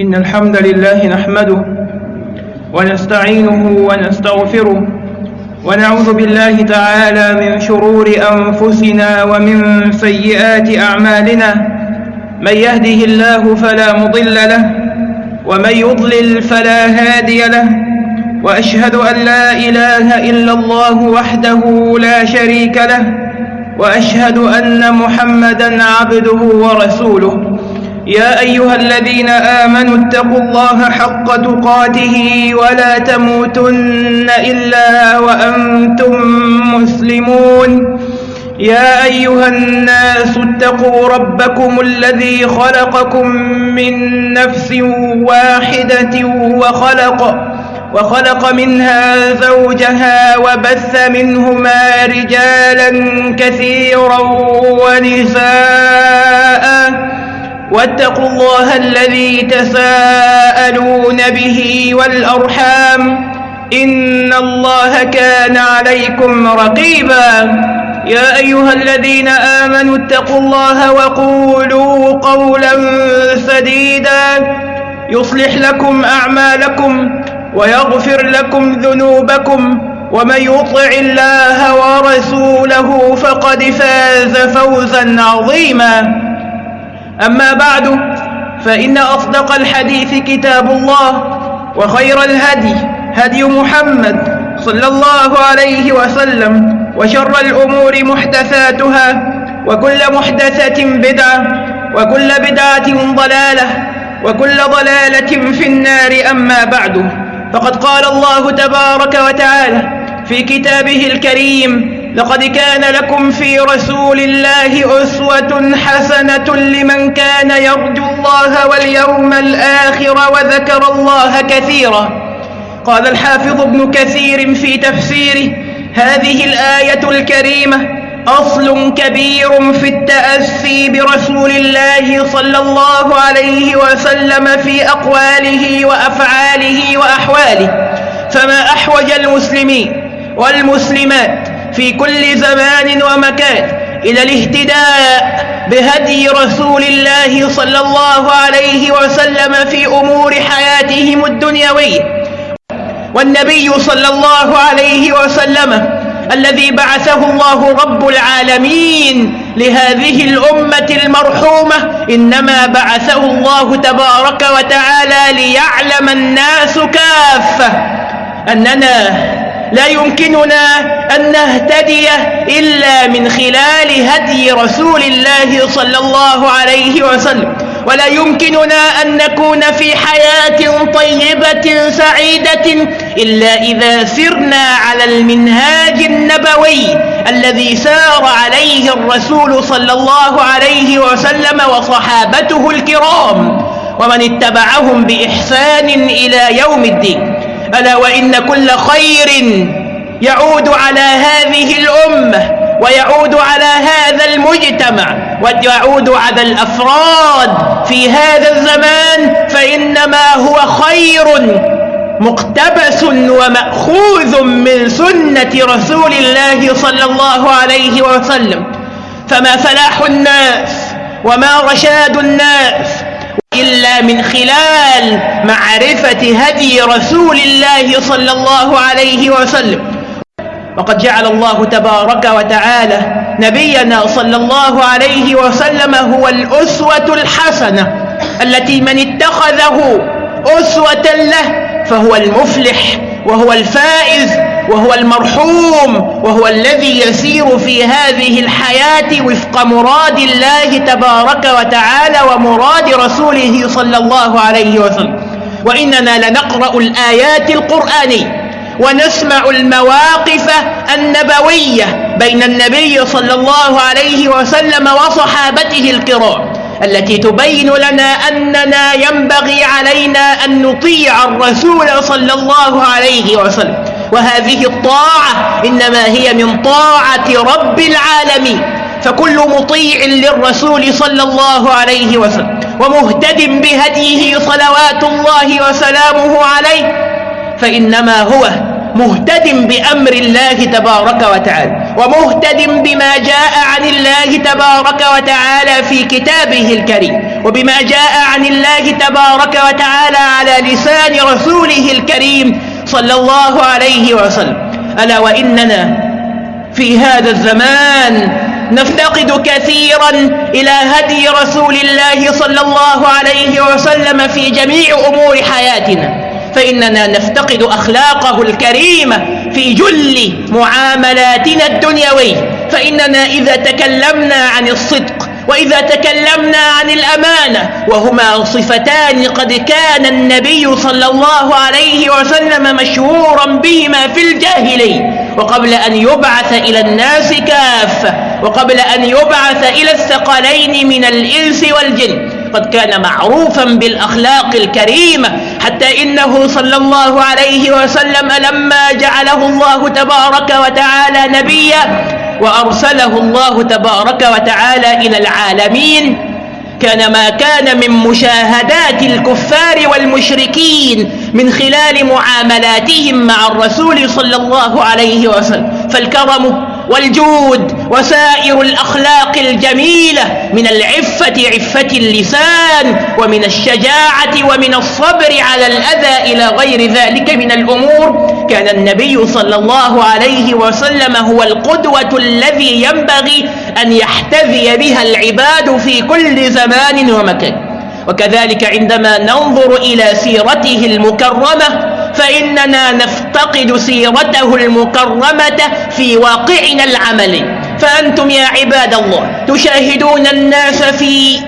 إن الحمد لله نحمده ونستعينه ونستغفره ونعوذ بالله تعالى من شرور أنفسنا ومن سيئات أعمالنا من يهده الله فلا مضل له ومن يضلل فلا هادي له وأشهد أن لا إله إلا الله وحده لا شريك له وأشهد أن محمدا عبده ورسوله يا أيها الذين آمنوا اتقوا الله حق تقاته ولا تموتن إلا وأنتم مسلمون. يا أيها الناس اتقوا ربكم الذي خلقكم من نفس واحدة وخلق وخلق منها زوجها وبث منهما رجالا كثيرا ونساء. واتقوا الله الذي تساءلون به والأرحام إن الله كان عليكم رقيبا يا أيها الذين آمنوا اتقوا الله وقولوا قولا سديدا يصلح لكم أعمالكم ويغفر لكم ذنوبكم ومن يطع الله ورسوله فقد فاز فوزا عظيما أما بعد فإن أصدق الحديث كتاب الله وخير الهدي هدي محمد صلى الله عليه وسلم وشر الأمور محدثاتها وكل محدثة بدعة وكل بدعة ضلالة وكل ضلالة في النار أما بعد. فقد قال الله تبارك وتعالى في كتابه الكريم لقد كان لكم في رسول الله أسوة حسنة لمن كان يرجو الله واليوم الآخر وذكر الله كثيرا. قال الحافظ ابن كثير في تفسيره هذه الآية الكريمة أصل كبير في التأسي برسول الله صلى الله عليه وسلم في أقواله وأفعاله وأحواله. فما أحوج المسلمين والمسلمات في كل زمان ومكان إلى الاهتداء بهدي رسول الله صلى الله عليه وسلم في أمور حياتهم الدنيوية. والنبي صلى الله عليه وسلم الذي بعثه الله رب العالمين لهذه الأمة المرحومة إنما بعثه الله تبارك وتعالى ليعلم الناس كافة أننا لا يمكننا أن نهتدي إلا من خلال هدي رسول الله صلى الله عليه وسلم. ولا يمكننا أن نكون في حياة طيبة سعيدة إلا إذا سرنا على المنهاج النبوي الذي سار عليه الرسول صلى الله عليه وسلم وصحابته الكرام ومن اتبعهم بإحسان إلى يوم الدين. ألا وإن كل خير يعود على هذه الأمة ويعود على هذا المجتمع ويعود على الأفراد في هذا الزمان فإنما هو خير مقتبس ومأخوذ من سنة رسول الله صلى الله عليه وسلم. فما فلاح الناس وما رشاد الناس إلا من خلال معرفة هدي رسول الله صلى الله عليه وسلم. وقد جعل الله تبارك وتعالى نبينا صلى الله عليه وسلم هو الأسوة الحسنة التي من اتخذه أسوة له فهو المفلح. وهو الفائز وهو المرحوم وهو الذي يسير في هذه الحياة وفق مراد الله تبارك وتعالى ومراد رسوله صلى الله عليه وسلم. وإننا لنقرأ الآيات القرآنية ونسمع المواقف النبوية بين النبي صلى الله عليه وسلم وصحابته الكرام. التي تبين لنا أننا ينبغي علينا أن نطيع الرسول صلى الله عليه وسلم. وهذه الطاعة إنما هي من طاعة رب العالمين. فكل مطيع للرسول صلى الله عليه وسلم ومهتد بهديه صلوات الله وسلامه عليه فإنما هو مهتد بأمر الله تبارك وتعالى. ومهتد بما جاء عن الله تبارك وتعالى في كتابه الكريم وبما جاء عن الله تبارك وتعالى على لسان رسوله الكريم صلى الله عليه وسلم. ألا وإننا في هذا الزمان نفتقد كثيرا إلى هدي رسول الله صلى الله عليه وسلم في جميع أمور حياتنا فإننا نفتقد أخلاقه الكريمة في جل معاملاتنا الدنيوية فإننا إذا تكلمنا عن الصدق وإذا تكلمنا عن الأمانة وهما صفتان قد كان النبي صلى الله عليه وسلم مشهورا بهما في الجاهلية. وقبل أن يبعث إلى الناس كافة. وقبل أن يبعث إلى الثقلين من الإنس والجن. قد كان معروفا بالأخلاق الكريمة حتى إنه صلى الله عليه وسلم لما جعله الله تبارك وتعالى نبيا وأرسله الله تبارك وتعالى إلى العالمين كان ما كان من مشاهدات الكفار والمشركين من خلال معاملاتهم مع الرسول صلى الله عليه وسلم. فالكرم والجود وسائر الأخلاق الجميلة من العفة عفة اللسان ومن الشجاعة ومن الصبر على الأذى إلى غير ذلك من الأمور. كان النبي صلى الله عليه وسلم هو القدوة الذي ينبغي أن يحتذي بها العباد في كل زمان ومكان. وكذلك عندما ننظر إلى سيرته المكرمة فإننا نفتقد سيرته المكرمة في واقعنا العملي. فأنتم يا عباد الله تشاهدون الناس في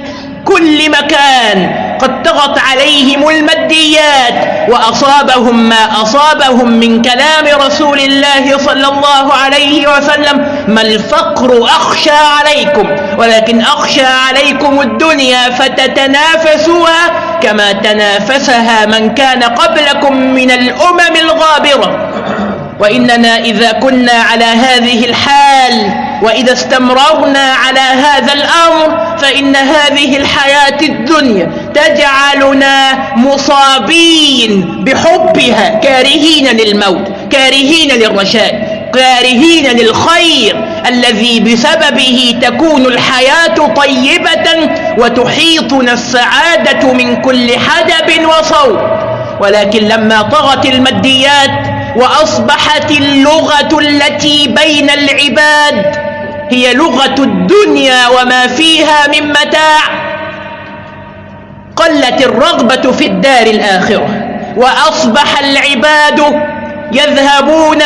كل مكان. قد طغت عليهم الماديات وأصابهم ما أصابهم من كلام رسول الله صلى الله عليه وسلم ما الفقر أخشى عليكم ولكن أخشى عليكم الدنيا فتتنافسوها كما تنافسها من كان قبلكم من الأمم الغابرة وإننا إذا كنا على هذه الحال وإذا استمررنا على هذا الأمر فإن هذه الحياة الدنيا تجعلنا مصابين بحبها كارهين للموت كارهين للرشاد كارهين للخير الذي بسببه تكون الحياة طيبة وتحيطنا السعادة من كل حدب وصوت ولكن لما طغت الماديات وأصبحت اللغة التي بين العباد هي لغة الدنيا وما فيها من متاع. قلت الرغبة في الدار الآخرة وأصبح العباد يذهبون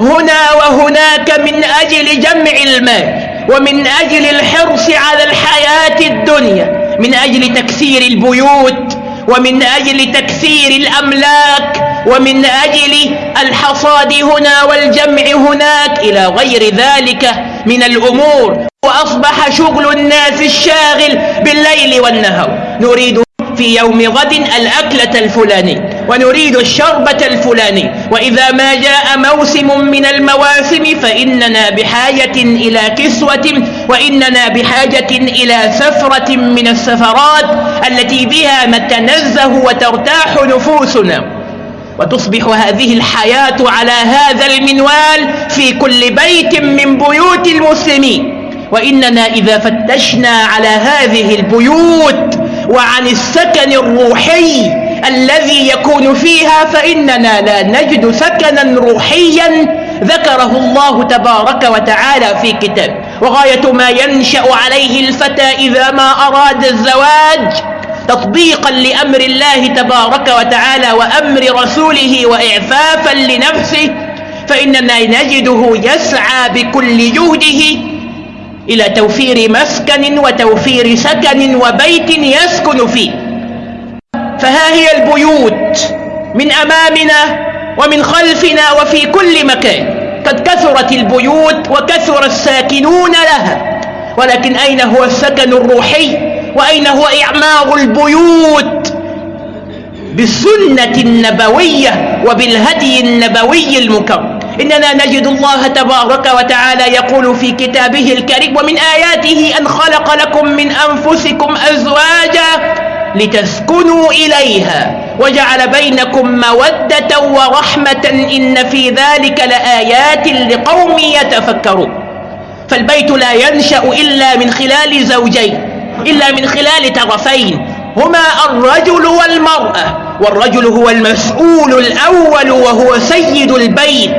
هنا وهناك من أجل جمع المال ومن أجل الحرص على الحياة الدنيا من أجل تكثير البيوت ومن أجل تكثير الأملاك ومن أجل الحصاد هنا والجمع هناك إلى غير ذلك. من الأمور وأصبح شغل الناس الشاغل بالليل والنهار. نريد في يوم غد الأكلة الفلانية ونريد الشربة الفلانية وإذا ما جاء موسم من المواسم فإننا بحاجة إلى كسوة وإننا بحاجة إلى سفرة من السفرات التي بها نتنزه وترتاح نفوسنا. وتصبح هذه الحياة على هذا المنوال في كل بيت من بيوت المسلمين. وإننا إذا فتشنا على هذه البيوت وعن السكن الروحي الذي يكون فيها فإننا لا نجد سكنا روحيا ذكره الله تبارك وتعالى في كتاب. وغاية ما ينشأ عليه الفتى إذا ما أراد الزواج تطبيقا لأمر الله تبارك وتعالى وأمر رسوله وإعفافا لنفسه فإننا نجده يسعى بكل جهده إلى توفير مسكن وتوفير سكن وبيت يسكن فيه. فها هي البيوت من أمامنا ومن خلفنا وفي كل مكان. قد كثرت البيوت وكثر الساكنون لها ولكن أين هو السكن الروحي؟ وأين هو إعمار البيوت؟ بالسنة النبوية وبالهدي النبوي المكرم. إننا نجد الله تبارك وتعالى يقول في كتابه الكريم ومن آياته أن خلق لكم من أنفسكم أزواجا لتسكنوا إليها وجعل بينكم مودة ورحمة إن في ذلك لآيات لقوم يتفكرون. فالبيت لا ينشأ إلا من خلال زوجين إلا من خلال طرفين. هما الرجل والمرأة والرجل هو المسؤول الأول وهو سيد البيت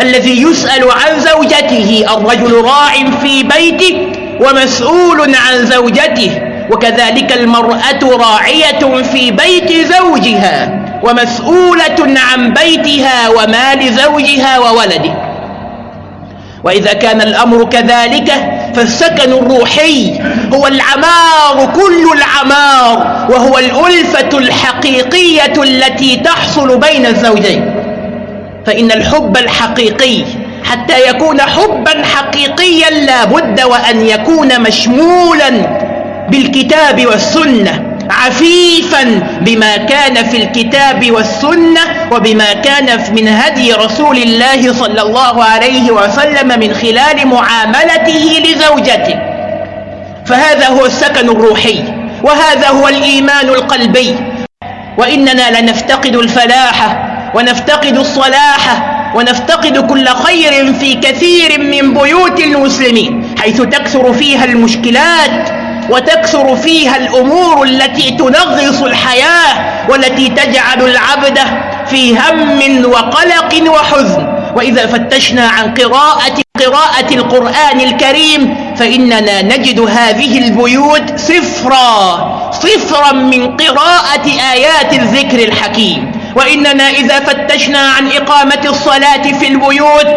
الذي يسأل عن زوجته الرجل راع في بيته ومسؤول عن زوجته وكذلك المرأة راعية في بيت زوجها ومسؤولة عن بيتها ومال زوجها وولده. وإذا كان الأمر كذلك فالسكن الروحي هو العمار كل العمار وهو الألفة الحقيقية التي تحصل بين الزوجين. فإن الحب الحقيقي حتى يكون حبا حقيقيا لا بد وأن يكون مشمولا بالكتاب والسنة. عفيفا بما كان في الكتاب والسنة وبما كان من هدي رسول الله صلى الله عليه وسلم من خلال معاملته لزوجته. فهذا هو السكن الروحي وهذا هو الإيمان القلبي. وإننا لنفتقد الفلاح ونفتقد الصلاح ونفتقد كل خير في كثير من بيوت المسلمين حيث تكثر فيها المشكلات وتكثر فيها الأمور التي تنغص الحياة والتي تجعل العبد في هم وقلق وحزن. وإذا فتشنا عن قراءة قراءة القرآن الكريم فإننا نجد هذه البيوت صفرا صفرا من قراءة آيات الذكر الحكيم. وإننا إذا فتشنا عن إقامة الصلاة في البيوت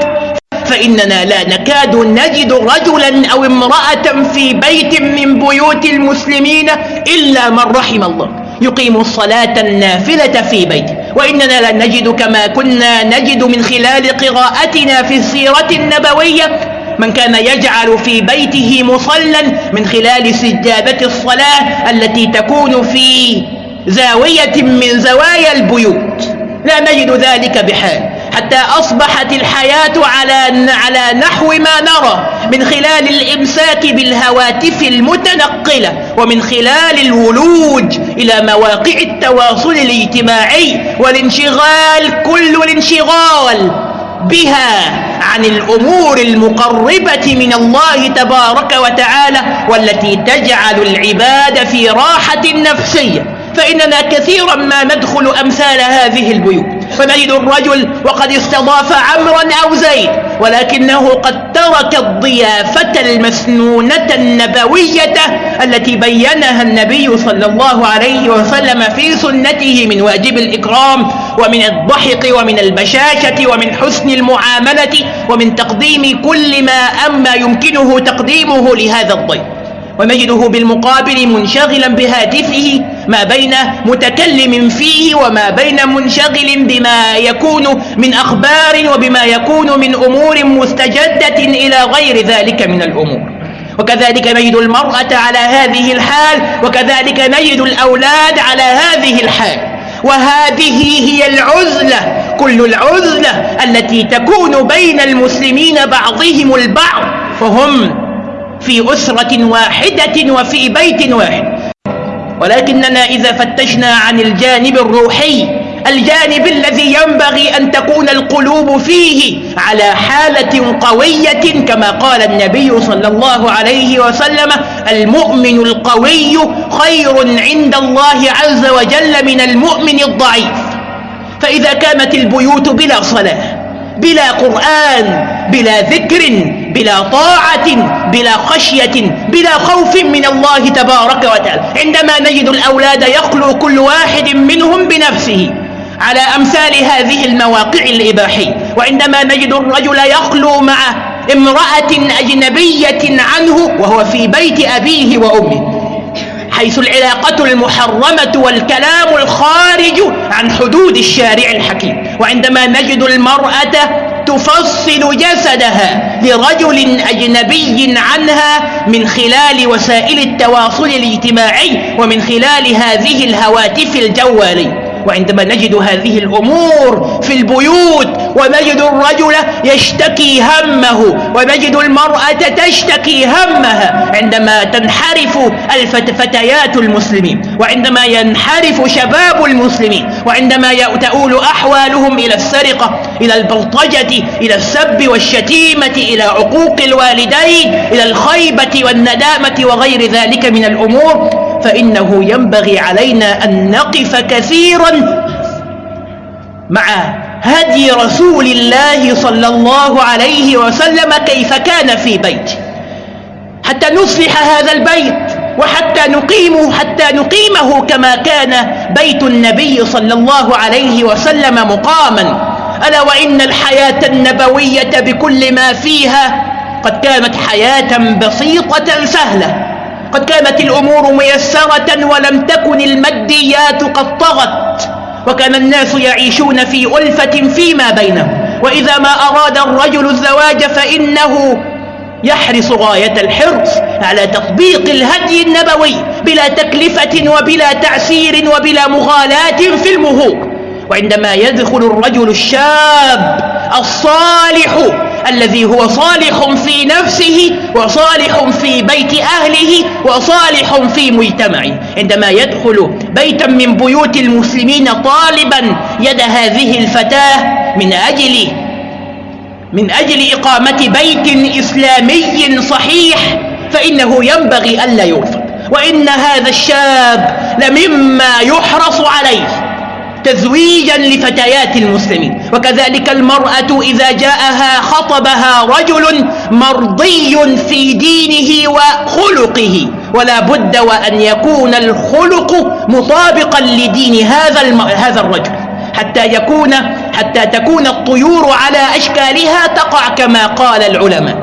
فإننا لا نكاد نجد رجلا أو امرأة في بيت من بيوت المسلمين إلا من رحم الله. يقيم الصلاة النافلة في بيته وإننا لا نجد كما كنا نجد من خلال قراءتنا في السيرة النبوية. من كان يجعل في بيته مصلا من خلال سجادة الصلاة التي تكون في زاوية من زوايا البيوت. لا نجد ذلك بحال. حتى أصبحت الحياة على على نحو ما نرى من خلال الإمساك بالهواتف المتنقلة ومن خلال الولوج إلى مواقع التواصل الاجتماعي والانشغال كل الانشغال بها عن الأمور المقربة من الله تبارك وتعالى والتي تجعل العباد في راحة نفسية. فإننا كثيرا ما ندخل أمثال هذه البيوت. فنجد الرجل وقد استضاف عمرا أو زيد ولكنه قد ترك الضيافة المسنونة النبوية التي بينها النبي صلى الله عليه وسلم في سنته من واجب الإكرام ومن الضحك ومن البشاشة ومن حسن المعاملة ومن تقديم كل ما أما يمكنه تقديمه لهذا الضيف. ونجده بالمقابل منشغلا بهاتفه ما بين متكلم فيه وما بين منشغل بما يكون من أخبار وبما يكون من أمور مستجدة إلى غير ذلك من الأمور. وكذلك نجد المرأة على هذه الحال وكذلك نجد الأولاد على هذه الحال. وهذه هي العزلة كل العزلة التي تكون بين المسلمين بعضهم البعض. فهم في أسرة واحدة وفي بيت واحد. ولكننا إذا فتشنا عن الجانب الروحي الجانب الذي ينبغي أن تكون القلوب فيه على حالة قوية كما قال النبي صلى الله عليه وسلم المؤمن القوي خير عند الله عز وجل من المؤمن الضعيف. فإذا كانت البيوت بلا صلاة بلا قرآن بلا ذكر بلا طاعة بلا خشية بلا خوف من الله تبارك وتعالى. عندما نجد الأولاد يخلو كل واحد منهم بنفسه على أمثال هذه المواقع الإباحية. وعندما نجد الرجل يخلو مع امرأة أجنبية عنه وهو في بيت أبيه وأمه. حيث العلاقة المحرمة والكلام الخارج عن حدود الشارع الحكيم. وعندما نجد المرأة تفصل جسدها لرجل أجنبي عنها من خلال وسائل التواصل الاجتماعي ومن خلال هذه الهواتف الجوالية. وعندما نجد هذه الأمور في البيوت ونجد الرجل يشتكي همه ونجد المرأة تشتكي همها عندما تنحرف الفتيات المسلمين وعندما ينحرف شباب المسلمين وعندما تؤول أحوالهم إلى السرقة إلى البلطجة إلى السب والشتيمة إلى عقوق الوالدين إلى الخيبة والندامة وغير ذلك من الأمور. فإنه ينبغي علينا أن نقف كثيرا مع هدي رسول الله صلى الله عليه وسلم كيف كان في بيته حتى نصلح هذا البيت وحتى نقيمه حتى نقيمه كما كان بيت النبي صلى الله عليه وسلم مقاما. ألا وإن الحياة النبوية بكل ما فيها قد كانت حياة بسيطة سهلة. قد كانت الأمور ميسرة ولم تكن الماديات قد طغت. وكان الناس يعيشون في ألفة فيما بينهم. وإذا ما أراد الرجل الزواج فإنه يحرص غاية الحرص على تطبيق الهدي النبوي بلا تكلفة وبلا تعسير وبلا مغالاة في المهور وعندما يدخل الرجل الشاب الصالح الذي هو صالح في نفسه وصالح في بيت أهله وصالح في مجتمعه عندما يدخل بيتا من بيوت المسلمين طالبا يد هذه الفتاة من أجل من أجل إقامة بيت إسلامي صحيح فإنه ينبغي ألا يرفض وإن هذا الشاب لمما يحرص عليه تزويجا لفتيات المسلمين. وكذلك المرأة إذا جاءها خطبها رجل مرضي في دينه وخلقه. ولا بد وأن يكون الخلق مطابقا لدين هذا هذا الرجل. حتى يكون حتى تكون الطيور على أشكالها تقع كما قال العلماء.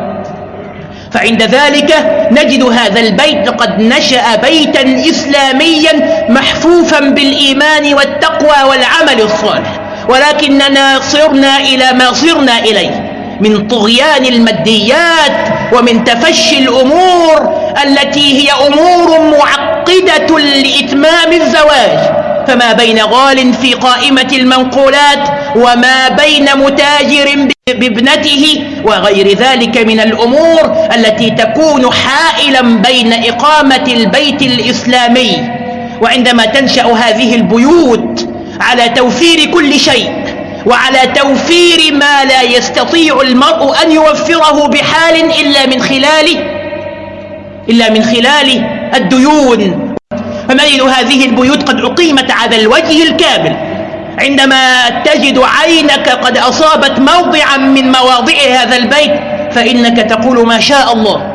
فعند ذلك نجد هذا البيت قد نشأ بيتا إسلاميا محفوفا بالإيمان والتقوى والعمل الصالح. ولكننا صرنا إلى ما صرنا إليه من طغيان الماديات ومن تفشي الأمور التي هي أمور معقدة لإتمام الزواج. فما بين غال في قائمة المنقولات وما بين متاجر بابنته وغير ذلك من الأمور التي تكون حائلا بين إقامة البيت الإسلامي. وعندما تنشأ هذه البيوت على توفير كل شيء وعلى توفير ما لا يستطيع المرء أن يوفره بحال إلا من خلال إلا من خلال الديون فنجد هذه البيوت قد أقيمت على الوجه الكامل. عندما تجد عينك قد أصابت موضعا من مواضع هذا البيت فإنك تقول ما شاء الله.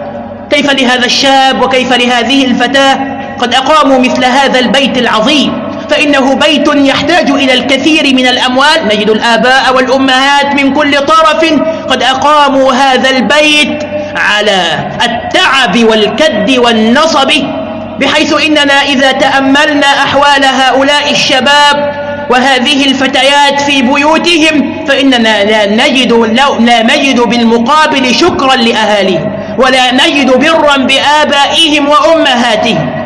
كيف لهذا الشاب وكيف لهذه الفتاة؟ قد أقاموا مثل هذا البيت العظيم. فإنه بيت يحتاج إلى الكثير من الأموال. نجد الآباء والأمهات من كل طرف قد أقاموا هذا البيت على التعب والكد والنصب. بحيث إننا إذا تأملنا أحوال هؤلاء الشباب وهذه الفتيات في بيوتهم فإننا لا نجد, لا نجد بالمقابل شكرا لأهاليهم ولا نجد برا بآبائهم وأمهاتهم.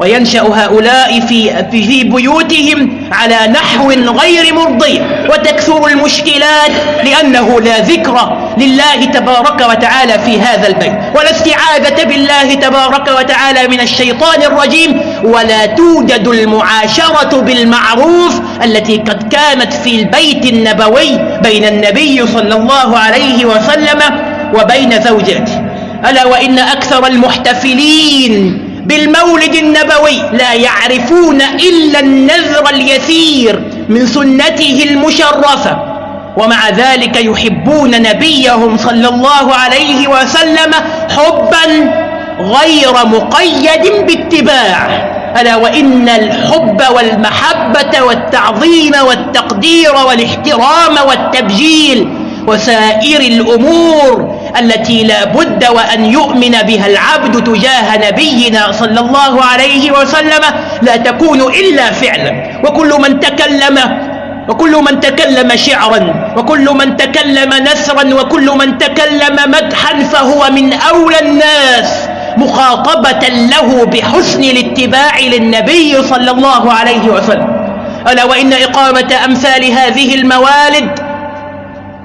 وينشأ هؤلاء في, في بيوتهم على نحو غير مرضي وتكثر المشكلات لأنه لا ذكر لله تبارك وتعالى في هذا البيت. ولا استعاذة بالله تبارك وتعالى من الشيطان الرجيم. ولا توجد المعاشرة بالمعروف التي قد كانت في البيت النبوي بين النبي صلى الله عليه وسلم وبين زوجاته. ألا وإن أكثر المحتفلين بالمولد النبوي لا يعرفون إلا النذر اليسير من سنته المشرفة. ومع ذلك يحبون نبيهم صلى الله عليه وسلم حبا غير مقيد باتباع. ألا وإن الحب والمحبة والتعظيم والتقدير والاحترام والتبجيل وسائر الأمور التي لا بد وأن يؤمن بها العبد تجاه نبينا صلى الله عليه وسلم لا تكون إلا فعلا. وكل من تكلم وكل من تكلم شعرا وكل من تكلم نثرا وكل من تكلم مدحا فهو من أولى الناس مخاطبة له بحسن الاتباع للنبي صلى الله عليه وسلم. ألا وإن إقامة أمثال هذه الموالد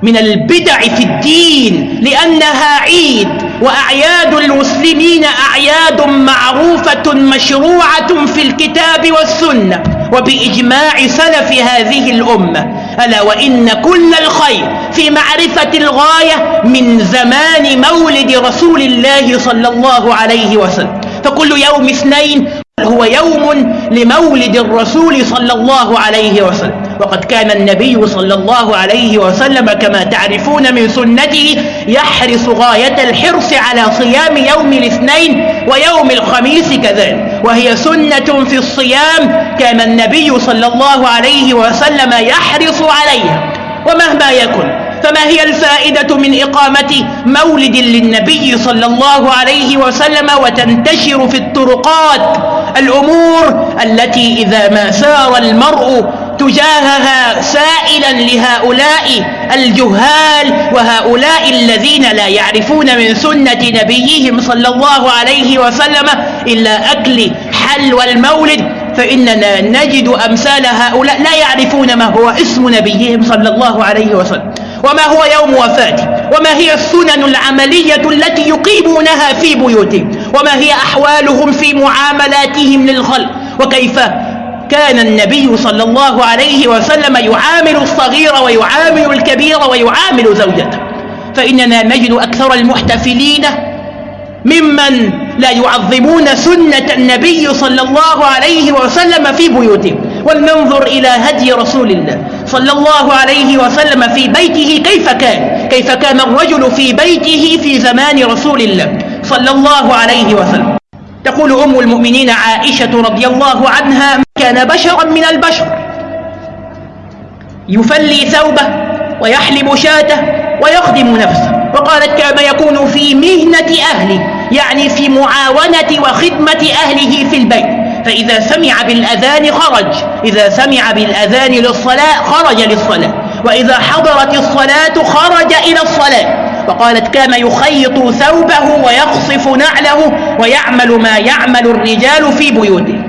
من البدع في الدين لأنها عيد وأعياد المسلمين أعياد معروفة مشروعة في الكتاب والسنة. وبإجماع سلف هذه الأمة. ألا وإن كل الخير في معرفة الغاية من زمان مولد رسول الله صلى الله عليه وسلم. فكل يوم اثنين هو يوم لمولد الرسول صلى الله عليه وسلم. وقد كان النبي صلى الله عليه وسلم كما تعرفون من سنته يحرص غاية الحرص على صيام يوم الاثنين ويوم الخميس كذلك. وهي سنة في الصيام كان النبي صلى الله عليه وسلم يحرص عليها. ومهما يكن فما هي الفائدة من إقامة مولد للنبي صلى الله عليه وسلم وتنتشر في الطرقات؟ الأمور التي إذا ما سار المرء تجاهها سائلا لهؤلاء الجهال وهؤلاء الذين لا يعرفون من سنة نبيهم صلى الله عليه وسلم إلا أكل حلوى المولد فإننا نجد أمثال هؤلاء لا يعرفون ما هو اسم نبيهم صلى الله عليه وسلم وما هو يوم وفاته وما هي السنن العملية التي يقيمونها في بيوتهم وما هي أحوالهم في معاملاتهم للخلق وكيف كان النبي صلى الله عليه وسلم يعامل الصغير ويعامل الكبير ويعامل زوجته. فإننا نجد أكثر المحتفلين ممن لا يعظمون سنة النبي صلى الله عليه وسلم في بيوتهم. ولننظر إلى هدي رسول الله صلى الله عليه وسلم في بيته كيف كان. كيف كان الرجل في بيته في زمان رسول الله صلى الله عليه وسلم. تقول أم المؤمنين عائشة رضي الله عنها كان بشرا من البشر. يفلي ثوبه ويحلب شاته ويخدم نفسه. وقالت كان يكون في مهنة أهله يعني في معاونة وخدمة أهله في البيت. فإذا سمع بالأذان خرج. إذا سمع بالأذان للصلاة خرج للصلاة. وإذا حضرت الصلاة خرج إلى الصلاة. وقالت كان يخيط ثوبه ويقصف نعله ويعمل ما يعمل الرجال في بيوته.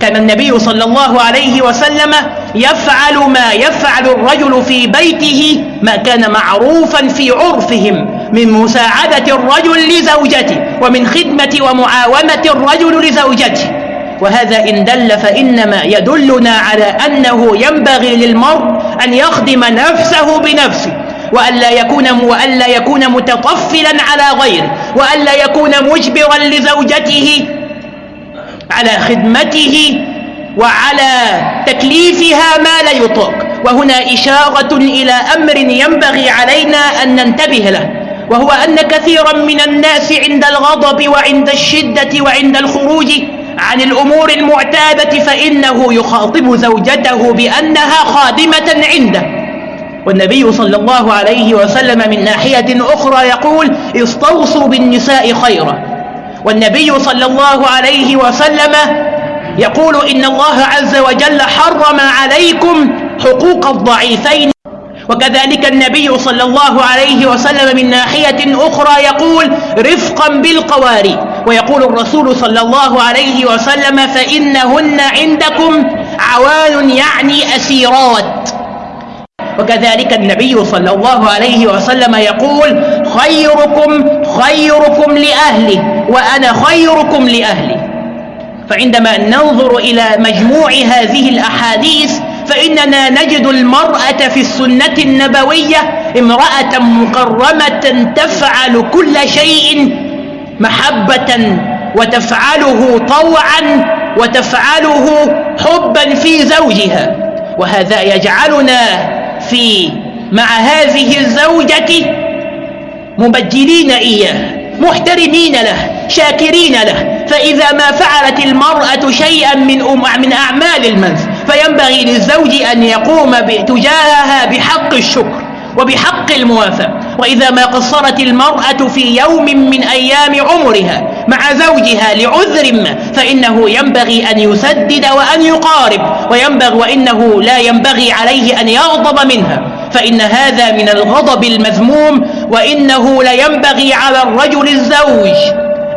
كان النبي صلى الله عليه وسلم يفعل ما يفعل الرجل في بيته ما كان معروفا في عرفهم من مساعدة الرجل لزوجته ومن خدمة ومعاونة الرجل لزوجته. وهذا إن دل فإنما يدلنا على أنه ينبغي للمرء أن يخدم نفسه بنفسه وألا يكون وألا يكون متطفلا على غيره وألا يكون مجبرا لزوجته على خدمته وعلى تكليفها ما لا يطاق. وهنا إشارة إلى أمر ينبغي علينا أن ننتبه له وهو أن كثيرا من الناس عند الغضب وعند الشدة وعند الخروج عن الأمور المعتادة فإنه يخاطب زوجته بأنها خادمة عنده. والنبي صلى الله عليه وسلم من ناحية أخرى يقول استوصوا بالنساء خيرا. والنبي صلى الله عليه وسلم يقول إن الله عز وجل حرم عليكم حقوق الضعيفين. وكذلك النبي صلى الله عليه وسلم من ناحية أخرى يقول رفقا بالقواري. ويقول الرسول صلى الله عليه وسلم فإنهن عندكم عوان يعني أسيرات. وكذلك النبي صلى الله عليه وسلم يقول خيركم خيركم لأهله. وأنا خيركم لأهلي. فعندما ننظر إلى مجموع هذه الأحاديث فإننا نجد المرأة في السنة النبوية امرأة مكرمة تفعل كل شيء محبة وتفعله طوعا وتفعله حبا في زوجها. وهذا يجعلنا في مع هذه الزوجة مبجلين إياه. محترمين له شاكرين له. فإذا ما فعلت المرأة شيئا من, من أعمال المنزل فينبغي للزوج أن يقوم تجاهها بحق الشكر وبحق الموافاة وإذا ما قصرت المرأة في يوم من أيام عمرها مع زوجها لعذر ما فإنه ينبغي أن يسدد وأن يقارب. وينبغي وإنه لا ينبغي عليه أن يغضب منها. فإن هذا من الغضب المذموم وإنه لينبغي على الرجل الزوج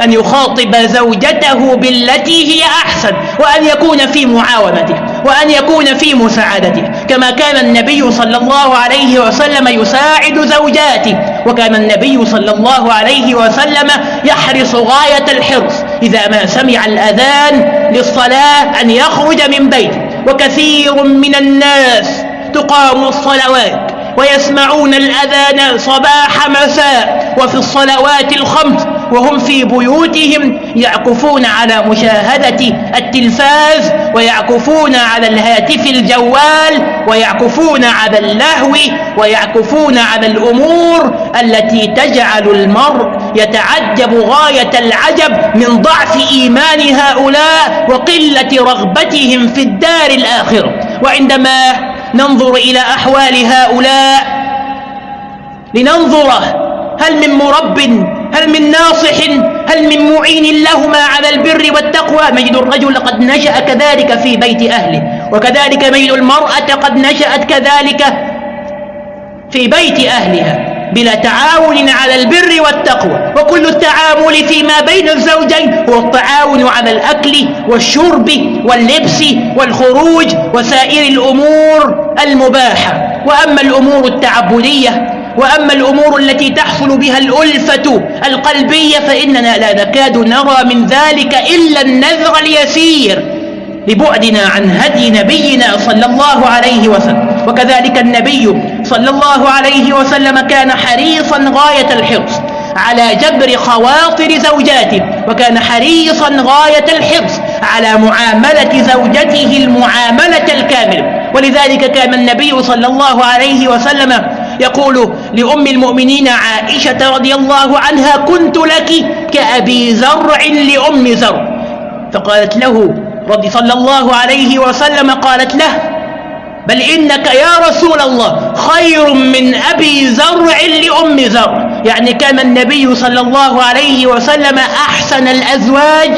أن يخاطب زوجته بالتي هي أحسن وأن يكون في معاونته وأن يكون في مساعدته. كما كان النبي صلى الله عليه وسلم يساعد زوجاته وكان النبي صلى الله عليه وسلم يحرص غاية الحرص. إذا ما سمع الأذان للصلاة أن يخرج من بيته. وكثير من الناس تقام الصلوات ويسمعون الأذان صباح مساء وفي الصلوات الخمس وهم في بيوتهم يعكفون على مشاهدة التلفاز ويعكفون على الهاتف الجوال ويعكفون على اللهو ويعكفون على الأمور التي تجعل المرء يتعجب غاية العجب من ضعف إيمان هؤلاء وقلة رغبتهم في الدار الآخرة. وعندما ننظر إلى أحوال هؤلاء لننظر هل من مرب هل من ناصح هل من معين لهما على البر والتقوى. مجد الرجل قد نشأ كذلك في بيت أهله وكذلك ميل المرأة قد نشأت كذلك في بيت أهلها. بلا تعاون على البر والتقوى. وكل التعامل فيما بين الزوجين هو التعاون على الأكل والشرب واللبس والخروج وسائر الأمور المباحة. وأما الأمور التعبدية وأما الأمور التي تحصل بها الألفة القلبية فإننا لا نكاد نرى من ذلك إلا النذر اليسير لبعدنا عن هدي نبينا صلى الله عليه وسلم. وكذلك النبي صلى الله عليه وسلم كان حريصا غاية الحرص على جبر خواطر زوجاته وكان حريصا غاية الحرص على معاملة زوجته المعاملة الكاملة. ولذلك كان النبي صلى الله عليه وسلم يقول لأم المؤمنين عائشة رضي الله عنها كنت لك كأبي زرع لأم زرع. فقالت له رضي صلى الله عليه وسلم قالت له بل إنك يا رسول الله خير من أبي زرع لأم زرع. يعني كان النبي صلى الله عليه وسلم أحسن الأزواج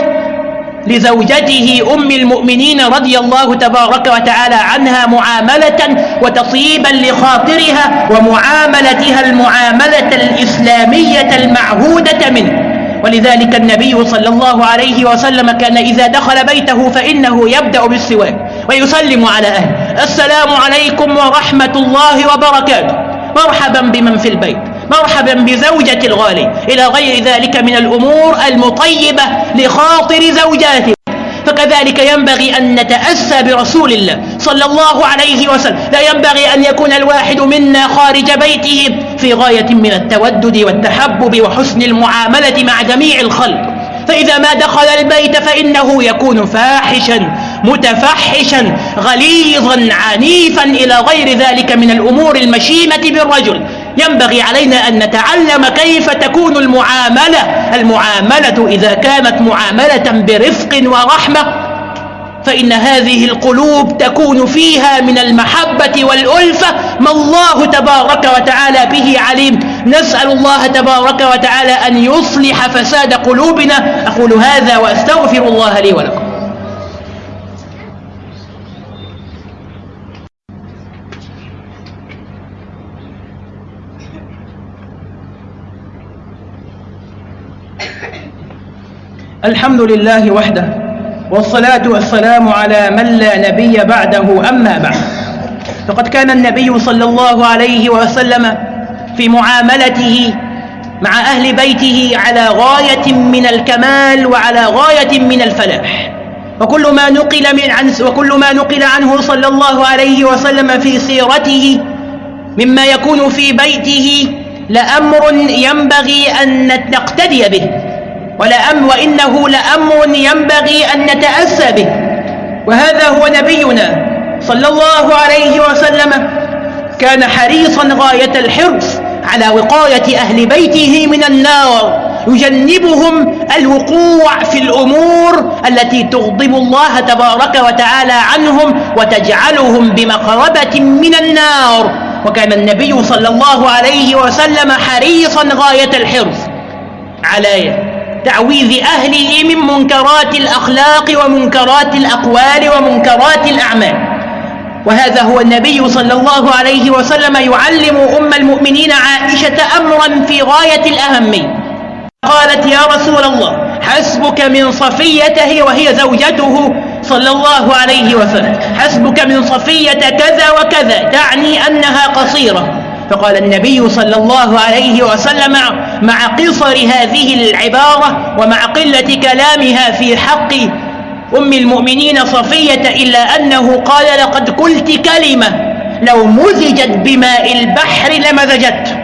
لزوجته أم المؤمنين رضي الله تبارك وتعالى عنها معاملة وتطيبا لخاطرها ومعاملتها المعاملة الإسلامية المعهودة منه. ولذلك النبي صلى الله عليه وسلم كان إذا دخل بيته فإنه يبدأ بالسواك ويسلم على أهله. السلام عليكم ورحمة الله وبركاته. مرحبا بمن في البيت. مرحبا بزوجة الغالي. إلى غير ذلك من الأمور المطيبة لخاطر زوجاته. فكذلك ينبغي أن نتأسى برسول الله صلى الله عليه وسلم. لا ينبغي أن يكون الواحد منا خارج بيته في غاية من التودد والتحبب وحسن المعاملة مع جميع الخلق. فإذا ما دخل البيت فإنه يكون فاحشا متفحشا غليظا عنيفا إلى غير ذلك من الأمور المشيمة بالرجل. ينبغي علينا أن نتعلم كيف تكون المعاملة. المعاملة إذا كانت معاملة برفق ورحمة فإن هذه القلوب تكون فيها من المحبة والألفة. ما الله تبارك وتعالى به عليم. نسأل الله تبارك وتعالى أن يصلح فساد قلوبنا. أقول هذا وأستغفر الله لي ولكم. الحمد لله وحده والصلاة والسلام على من لا نبي بعده أما بعد. فقد كان النبي صلى الله عليه وسلم في معاملته مع أهل بيته على غاية من الكمال وعلى غاية من الفلاح. وكل ما نقل من عن وكل ما نقل عنه صلى الله عليه وسلم في سيرته مما يكون في بيته لأمر ينبغي أن نقتدي به. ولأم وإنه لأمر ينبغي أن نتأسى به. وهذا هو نبينا صلى الله عليه وسلم. كان حريصا غاية الحرص على وقاية أهل بيته من النار. يجنبهم الوقوع في الأمور التي تغضب الله تبارك وتعالى عنهم وتجعلهم بمقربة من النار. وكان النبي صلى الله عليه وسلم حريصا غاية الحرص على تعويذ أهله من منكرات الأخلاق ومنكرات الأقوال ومنكرات الأعمال. وهذا هو النبي صلى الله عليه وسلم يعلم أم المؤمنين عائشة أمرا في غاية الأهمية قالت يا رسول الله حسبك من صفيته وهي زوجته صلى الله عليه وسلم. حسبك من صفية كذا وكذا تعني أنها قصيرة. فقال النبي صلى الله عليه وسلم مع قصر هذه العبارة ومع قلة كلامها في حق أم المؤمنين صفية إلا أنه قال لقد قلت كلمة لو مزجت بماء البحر لمزجت.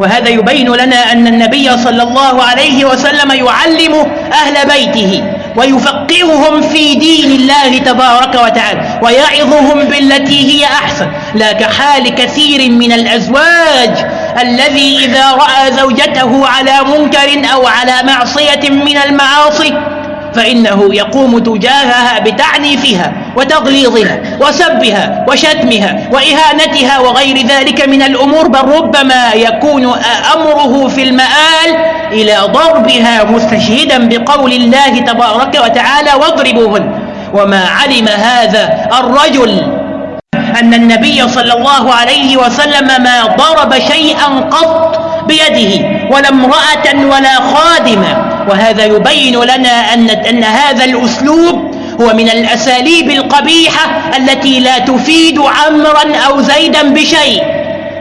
وهذا يبين لنا أن النبي صلى الله عليه وسلم يعلم أهل بيته. ويفقههم في دين الله تبارك وتعالى ويعظهم بالتي هي أحسن. لا كحال كثير من الأزواج الذي إذا رأى زوجته على منكر أو على معصية من المعاصي فإنه يقوم تجاهها بتعنيفها وتغليظها وسبها وشتمها وإهانتها وغير ذلك من الأمور بل ربما يكون أمره في المآل إلى ضربها مستشهدا بقول الله تبارك وتعالى واضربوهن. وما علم هذا الرجل أن النبي صلى الله عليه وسلم ما ضرب شيئا قط بيده ولا امرأة ولا خادمة. وهذا يبين لنا أن, أن هذا الأسلوب هو من الأساليب القبيحة التي لا تفيد عمرا أو زيدا بشيء.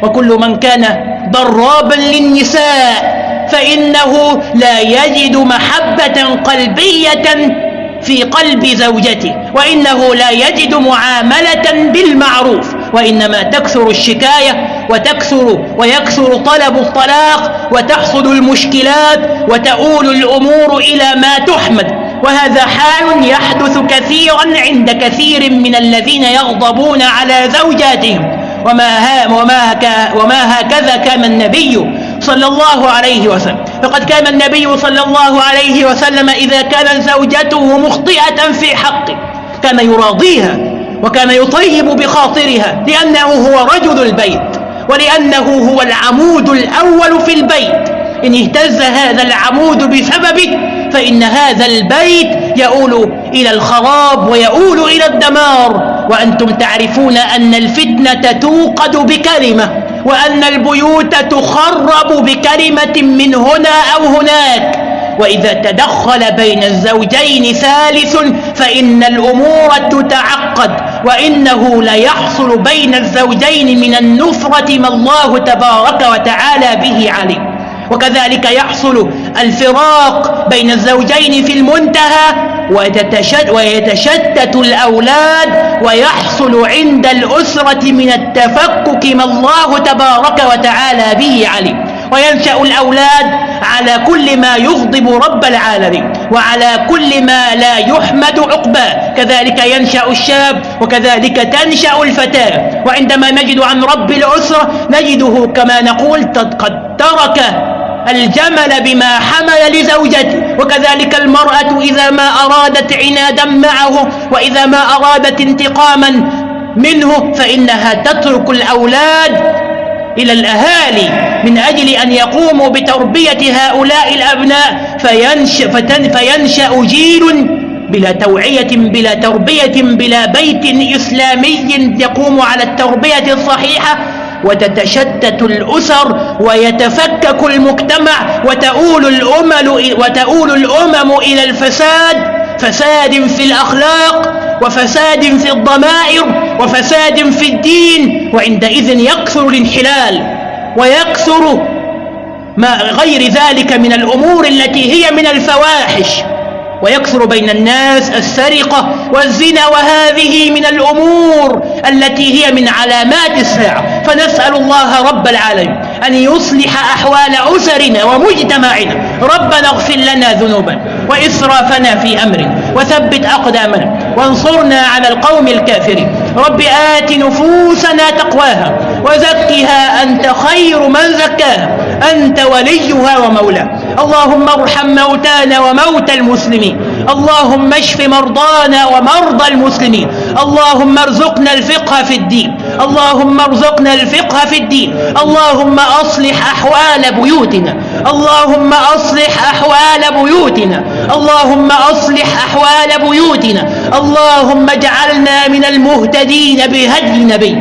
وكل من كان ضرابا للنساء فإنه لا يجد محبة قلبية في قلب زوجته وإنه لا يجد معاملة بالمعروف وإنما تكثر الشكاية وتكثر ويكثر طلب الطلاق وتحصل المشكلات وتؤول الأمور إلى ما تحمد. وهذا حال يحدث كثيرا عند كثير من الذين يغضبون على زوجاتهم. وما, ها وما, وما هكذا كان النبي صلى الله عليه وسلم. فقد كان النبي صلى الله عليه وسلم إذا كانت زوجته مخطئة في حقه. كان يراضيها وكان يطيب بخاطرها لأنه هو رجل البيت. ولأنه هو العمود الأول في البيت. إن اهتز هذا العمود بسببه فإن هذا البيت يؤول إلى الخراب ويؤول إلى الدمار. وأنتم تعرفون أن الفتنة توقد بكلمة وأن البيوت تخرب بكلمة من هنا أو هناك. وإذا تدخل بين الزوجين ثالث فإن الأمور تتعقد. وإنه ليحصل بين الزوجين من النفرة ما الله تبارك وتعالى به عليه. وكذلك يحصل الفراق بين الزوجين في المنتهى ويتشتت الأولاد ويحصل عند الأسرة من التفكك ما الله تبارك وتعالى به عليه. وينشأ الأولاد على كل ما يغضب رب العالمين وعلى كل ما لا يحمد عقباه. كذلك ينشأ الشاب وكذلك تنشأ الفتاة. وعندما نجد عن رب الأسرة نجده كما نقول قد ترك الجمل بما حمل لزوجته. وكذلك المرأة إذا ما أرادت عنادا معه وإذا ما أرادت انتقاما منه فإنها تترك الأولاد إلى الأهالي من أجل أن يقوموا بتربية هؤلاء الأبناء فينشأ, فينشأ جيل بلا توعية بلا تربية بلا بيت إسلامي يقوم على التربية الصحيحة. وتتشتت الأسر ويتفكك المجتمع وتؤول الأمل وتؤول الأمم إلى الفساد فساد في الأخلاق وفساد في الضمائر. وفساد في الدين وعندئذ يكثر الانحلال ويكثر ما غير ذلك من الأمور التي هي من الفواحش ويكثر بين الناس السرقة والزنا وهذه من الأمور التي هي من علامات الساعة فنسأل الله رب العالمين أن يصلح أحوال أسرنا ومجتمعنا ربنا اغفر لنا ذنوبا وإسرافنا في أمرنا وثبت أقدامنا وانصرنا على القوم الكافرين. رب آت نفوسنا تقواها وزكها أنت خير من زكاها. أنت وليها ومولاها. اللهم ارحم موتانا وموتى المسلمين. اللهم اشف مرضانا ومرضى المسلمين. اللهم ارزقنا الفقه في الدين. اللهم ارزقنا الفقه في الدين. اللهم أصلح أحوال بيوتنا. اللهم أصلح أحوال بيوتنا. اللهم أصلح أحوال بيوتنا. اللهم اجعلنا من المهتدين بهدي نبي.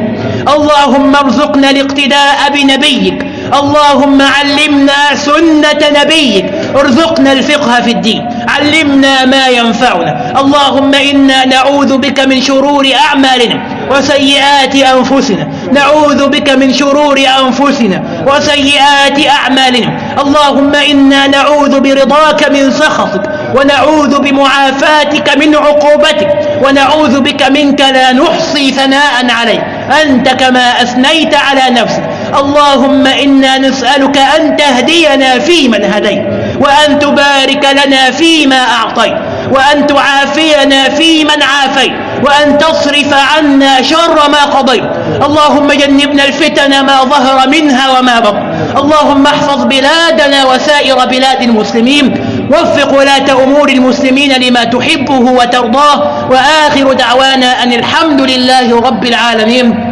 اللهم ارزقنا الاقتداء بنبيك. اللهم علمنا سنة نبيك. ارزقنا الفقه في الدين. علمنا ما ينفعنا. اللهم إنا نعوذ بك من شرور أعمالنا. وسيئات أنفسنا. نعوذ بك من شرور أنفسنا وسيئات أعمالنا. اللهم إنا نعوذ برضاك من سخطك ونعوذ بمعافاتك من عقوبتك ونعوذ بك منك لا نحصي ثناء عليك. أنت كما أثنيت على نفسك. اللهم إنا نسألك أن تهدينا فيمن هديت وأن تبارك لنا فيما أعطيت وأن تعافينا فيمن عافيت وأن تصرف عنا شر ما قضيت. اللهم جنبنا الفتن ما ظهر منها وما بطن. اللهم احفظ بلادنا وسائر بلاد المسلمين. وفق ولاة أمور المسلمين لما تحبه وترضاه. وآخر دعوانا أن الحمد لله رب العالمين.